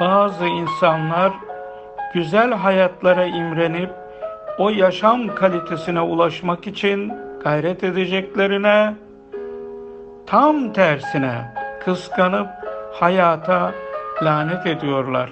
Bazı insanlar güzel hayatlara imrenip o yaşam kalitesine ulaşmak için gayret edeceklerine tam tersine kıskanıp hayata lanet ediyorlar.